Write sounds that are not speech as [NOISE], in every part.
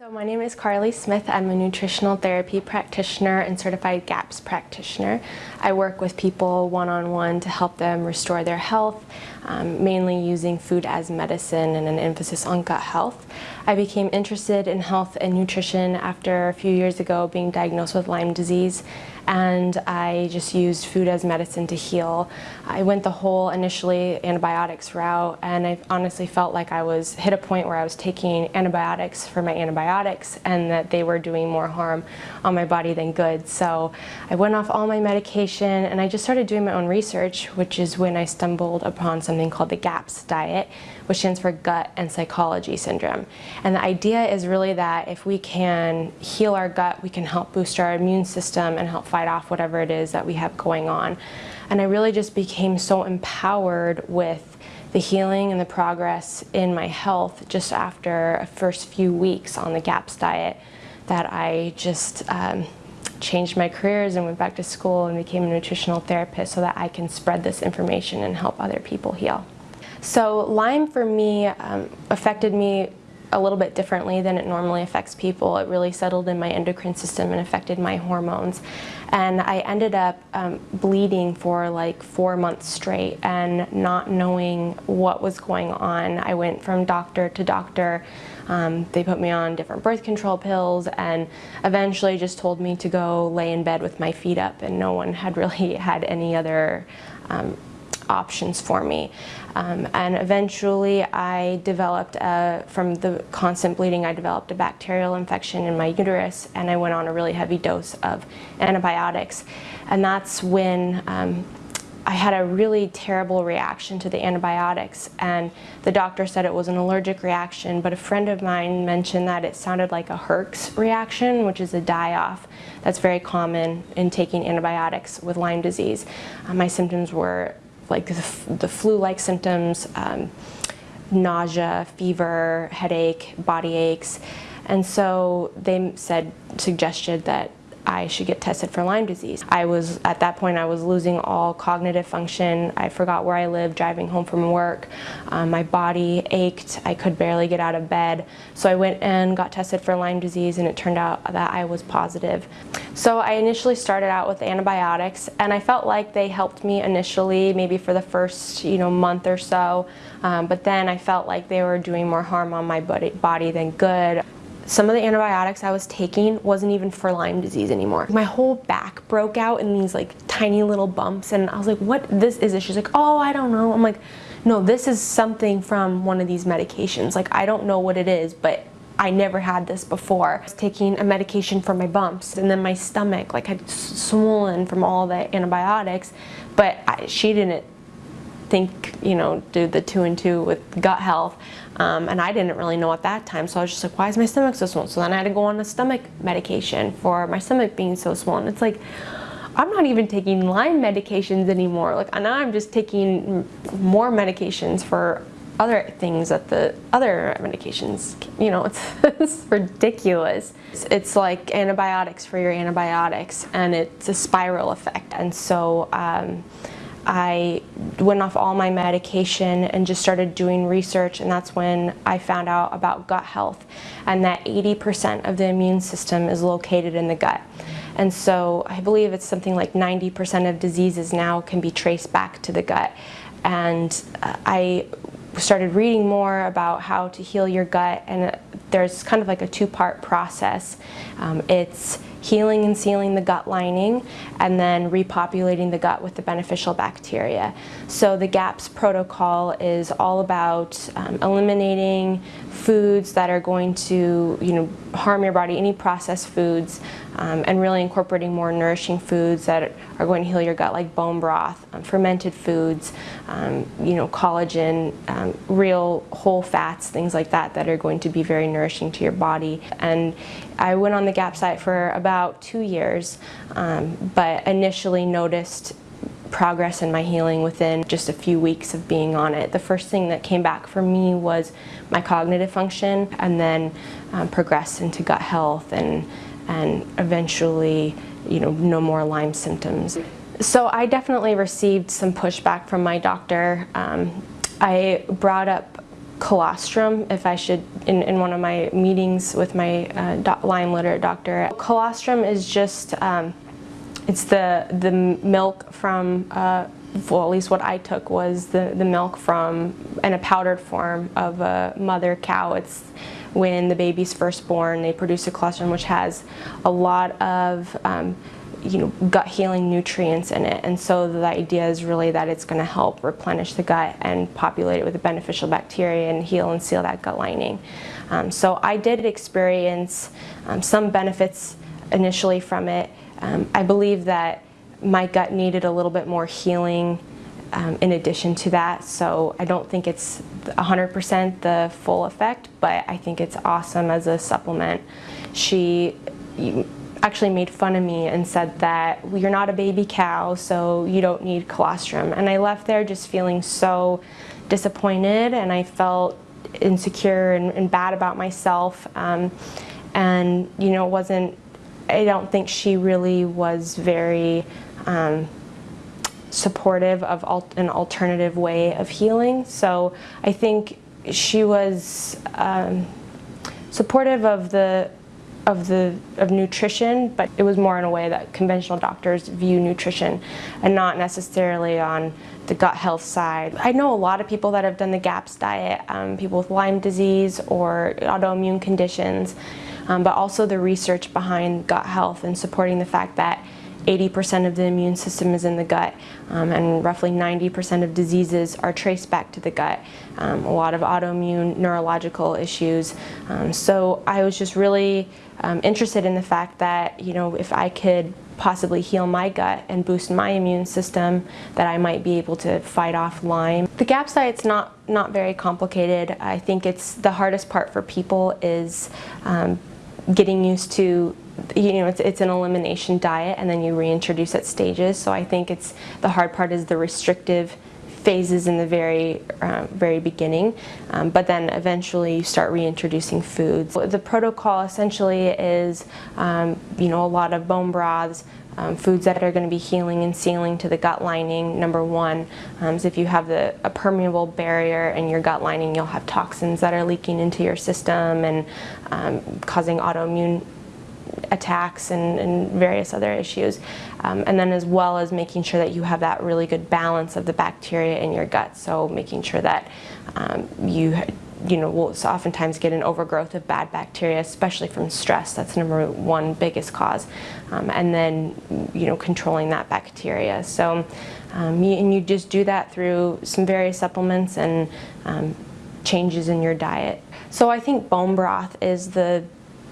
So my name is Carly Smith. I'm a nutritional therapy practitioner and certified GAPS practitioner. I work with people one-on-one -on -one to help them restore their health, um, mainly using food as medicine and an emphasis on gut health. I became interested in health and nutrition after a few years ago being diagnosed with Lyme disease and I just used food as medicine to heal. I went the whole initially antibiotics route and I honestly felt like I was hit a point where I was taking antibiotics for my antibiotics and that they were doing more harm on my body than good. So I went off all my medication and I just started doing my own research which is when I stumbled upon something called the GAPS diet which stands for gut and psychology syndrome. And the idea is really that if we can heal our gut, we can help boost our immune system and help fight off whatever it is that we have going on. And I really just became so empowered with the healing and the progress in my health just after a first few weeks on the GAPS diet that I just um, changed my careers and went back to school and became a nutritional therapist so that I can spread this information and help other people heal. So Lyme for me um, affected me a little bit differently than it normally affects people. It really settled in my endocrine system and affected my hormones. And I ended up um, bleeding for like four months straight and not knowing what was going on. I went from doctor to doctor. Um, they put me on different birth control pills and eventually just told me to go lay in bed with my feet up and no one had really [LAUGHS] had any other um, options for me. Um, and eventually I developed, a, from the constant bleeding, I developed a bacterial infection in my uterus and I went on a really heavy dose of antibiotics. And that's when um, I had a really terrible reaction to the antibiotics and the doctor said it was an allergic reaction but a friend of mine mentioned that it sounded like a Herx reaction which is a die-off that's very common in taking antibiotics with Lyme disease. Uh, my symptoms were like the, the flu-like symptoms, um, nausea, fever, headache, body aches. And so they said, suggested that I should get tested for Lyme disease. I was, at that point, I was losing all cognitive function. I forgot where I lived driving home from work. Um, my body ached. I could barely get out of bed. So I went and got tested for Lyme disease and it turned out that I was positive. So I initially started out with antibiotics and I felt like they helped me initially, maybe for the first you know month or so. Um, but then I felt like they were doing more harm on my body, body than good. Some of the antibiotics I was taking wasn't even for Lyme disease anymore. My whole back broke out in these like tiny little bumps and I was like, what this is it? She's like, oh, I don't know. I'm like, no, this is something from one of these medications. Like, I don't know what it is, but I never had this before. I was taking a medication for my bumps and then my stomach like had swollen from all the antibiotics, but I, she didn't think, you know, do the two and two with gut health. Um, and I didn't really know at that time. So I was just like, why is my stomach so swollen? So then I had to go on a stomach medication for my stomach being so swollen. It's like, I'm not even taking Lyme medications anymore. Like now I'm just taking more medications for other things that the other medications, you know, [LAUGHS] it's, it's ridiculous. It's, it's, like antibiotics for your antibiotics and it's a spiral effect. And so um, I went off all my medication and just started doing research and that's when I found out about gut health and that 80% of the immune system is located in the gut. And so I believe it's something like 90% of diseases now can be traced back to the gut. And uh, I started reading more about how to heal your gut and there's kind of like a two-part process. Um, it's healing and sealing the gut lining and then repopulating the gut with the beneficial bacteria. So the GAPS protocol is all about um, eliminating foods that are going to you know, harm your body, any processed foods, um, and really incorporating more nourishing foods that are going to heal your gut like bone broth, um, fermented foods, um, you know, collagen, um, real whole fats, things like that that are going to be very nourishing to your body. And I went on the GAP diet for about two years, um, but initially noticed progress in my healing within just a few weeks of being on it. The first thing that came back for me was my cognitive function and then um, progressed into gut health and, and eventually you know, no more Lyme symptoms. So I definitely received some pushback from my doctor. Um, I brought up colostrum if I should, in, in one of my meetings with my uh, Lyme literate doctor. Colostrum is just, um, it's the, the milk from, uh, well at least what I took was the, the milk from, in a powdered form of a mother cow. It's when the baby's first born, they produce a colostrum which has a lot of um, you know, gut healing nutrients in it. And so the idea is really that it's going to help replenish the gut and populate it with beneficial bacteria and heal and seal that gut lining. Um, so I did experience um, some benefits initially from it. Um, I believe that my gut needed a little bit more healing um, in addition to that. So I don't think it's 100% the full effect, but I think it's awesome as a supplement. She actually made fun of me and said that you're not a baby cow, so you don't need colostrum. And I left there just feeling so disappointed and I felt insecure and, and bad about myself. Um, and, you know, it wasn't, I don't think she really was very um, supportive of an alternative way of healing. So I think she was um, supportive of the of the of nutrition, but it was more in a way that conventional doctors view nutrition and not necessarily on the gut health side. I know a lot of people that have done the GAPS diet, um, people with Lyme disease or autoimmune conditions, um, but also the research behind gut health and supporting the fact that 80% of the immune system is in the gut um, and roughly 90% of diseases are traced back to the gut. Um, a lot of autoimmune neurological issues. Um, so I was just really um, interested in the fact that, you know, if I could possibly heal my gut and boost my immune system that I might be able to fight off Lyme. The GAPS diet's not, not very complicated. I think it's the hardest part for people is um, getting used to you know, it's, it's an elimination diet and then you reintroduce at stages. So I think it's, the hard part is the restrictive phases in the very, uh, very beginning, um, but then eventually you start reintroducing foods. The protocol essentially is, um, you know, a lot of bone broths, um, foods that are going to be healing and sealing to the gut lining, number one. Um, if you have the, a permeable barrier in your gut lining, you'll have toxins that are leaking into your system and um, causing autoimmune attacks and, and, various other issues. Um, and then as well as making sure that you have that really good balance of the bacteria in your gut. So making sure that um, you you know, will oftentimes get an overgrowth of bad bacteria, especially from stress. That's number one biggest cause. Um, and then, you know, controlling that bacteria. So, um, you, and you just do that through some various supplements and um, changes in your diet. So I think bone broth is the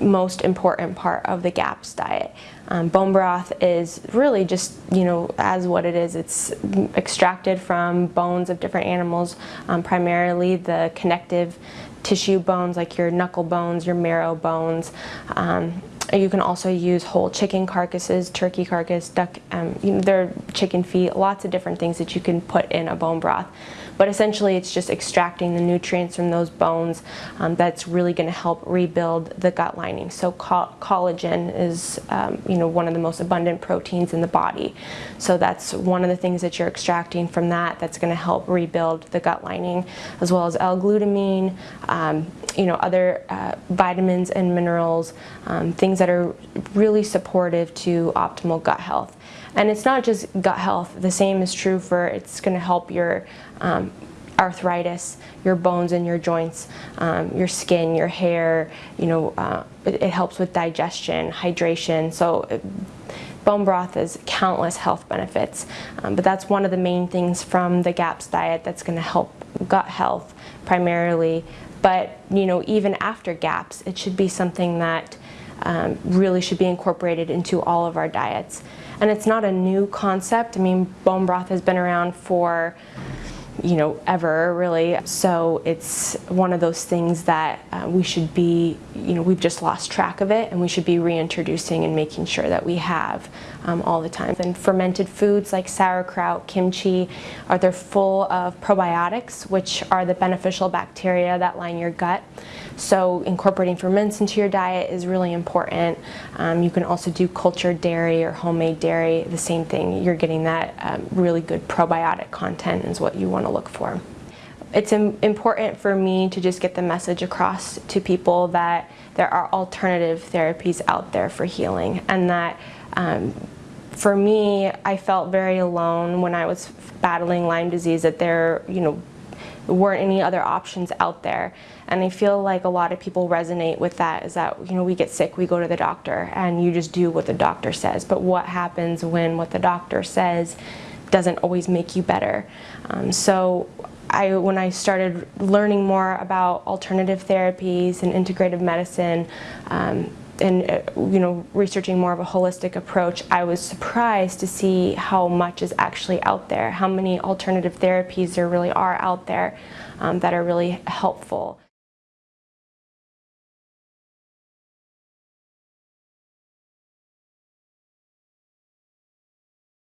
most important part of the GAPS diet. Um, bone broth is really just, you know, as what it is. It's extracted from bones of different animals, um, primarily the connective tissue bones like your knuckle bones, your marrow bones. Um, you can also use whole chicken carcasses, turkey carcass, duck, um, you know, chicken feet, lots of different things that you can put in a bone broth. But essentially it's just extracting the nutrients from those bones um, that's really going to help rebuild the gut lining. So co collagen is um, you know one of the most abundant proteins in the body. So that's one of the things that you're extracting from that that's going to help rebuild the gut lining as well as L-glutamine, um, you know other uh, vitamins and minerals, um, things that are really supportive to optimal gut health. And it's not just gut health, the same is true for it's going to help your um, arthritis, your bones and your joints, um, your skin, your hair, you know, uh, it, it, helps with digestion, hydration. So uh, bone broth has countless health benefits, um, but that's one of the main things from the GAPS diet that's going to help gut health primarily. But, you know, even after GAPS, it should be something that um, really should be incorporated into all of our diets. And it's not a new concept. I mean, bone broth has been around for you know, ever really. So it's one of those things that uh, we should be, you know, we've just lost track of it and we should be reintroducing and making sure that we have um, all the time. And fermented foods like sauerkraut, kimchi, are they're full of probiotics, which are the beneficial bacteria that line your gut. So incorporating ferments into your diet is really important. Um, you can also do cultured dairy or homemade dairy, the same thing. You're getting that um, really good probiotic content is what you want to look for. it's important for me to just get the message across to people that there are alternative therapies out there for healing and that um, for me, I felt very alone when I was battling Lyme disease that there, you know, weren't any other options out there. And I feel like a lot of people resonate with that is that, you know, we get sick, we go to the doctor and you just do what the doctor says. But what happens when what the doctor says doesn't always make you better? Um, so I, when I started learning more about alternative therapies and integrative medicine, um, and uh, you know researching more of a holistic approach I was surprised to see how much is actually out there how many alternative therapies there really are out there um, that are really helpful